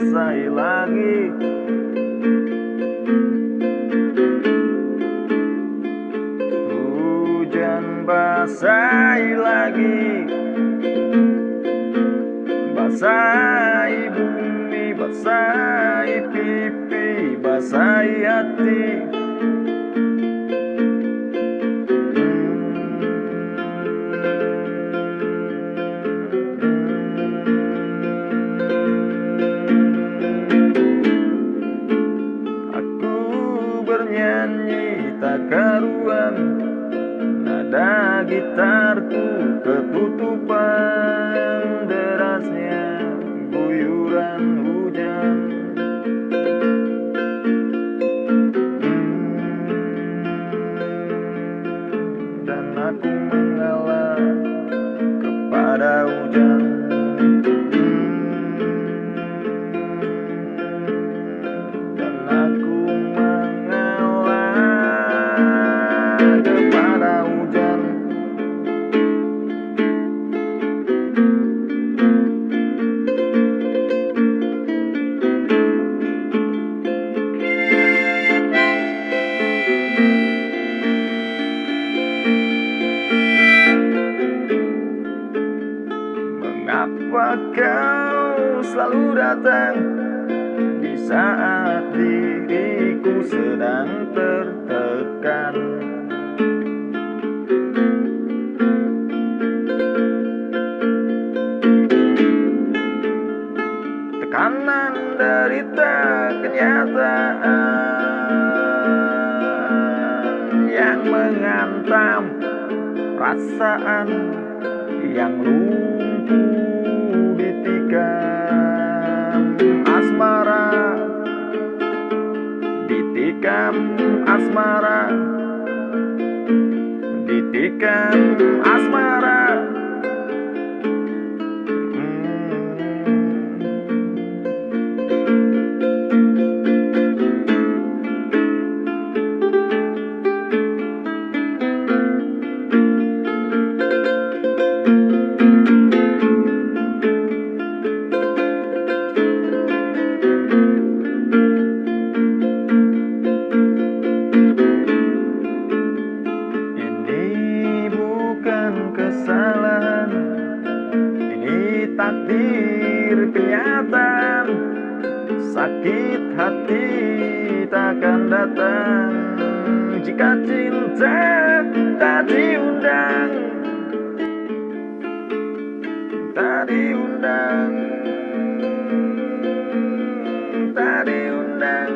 basahi lagi Hujan basahi lagi Basahi bumi, basahi pipi, basahi hati bernyanyi tak karuan Nada gitarku ketutupan derasnya guyuran hujan. Hmm, Dan aku mengalah kepada hujan selalu datang di saat diriku sedang tertekan. Tekanan derita kenyataan yang mengantam perasaan yang lumpuh secando as mãos. Sakit hati takkan datang. Jika cinta tak diundang Tak diundang Tak diundang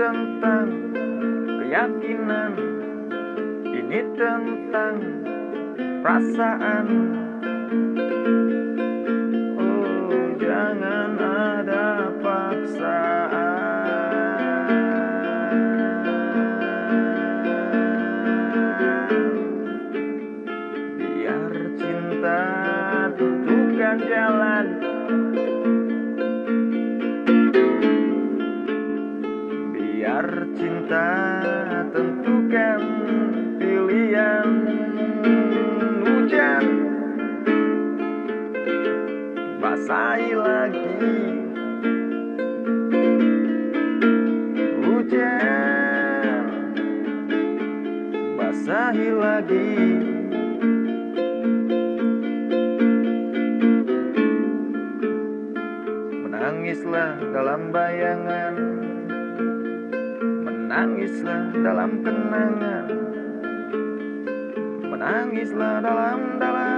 tentang keyakinan. Ini tentang perasaan. Oh jangan ada paksaan. Biar cinta tentukan jalan kita tentukan pilihan hujan. Basahi lagi. Hujan. Basahi lagi. Menangislah dalam bayangan. Menangislah dalam kenangan. Menangislah dalam dalam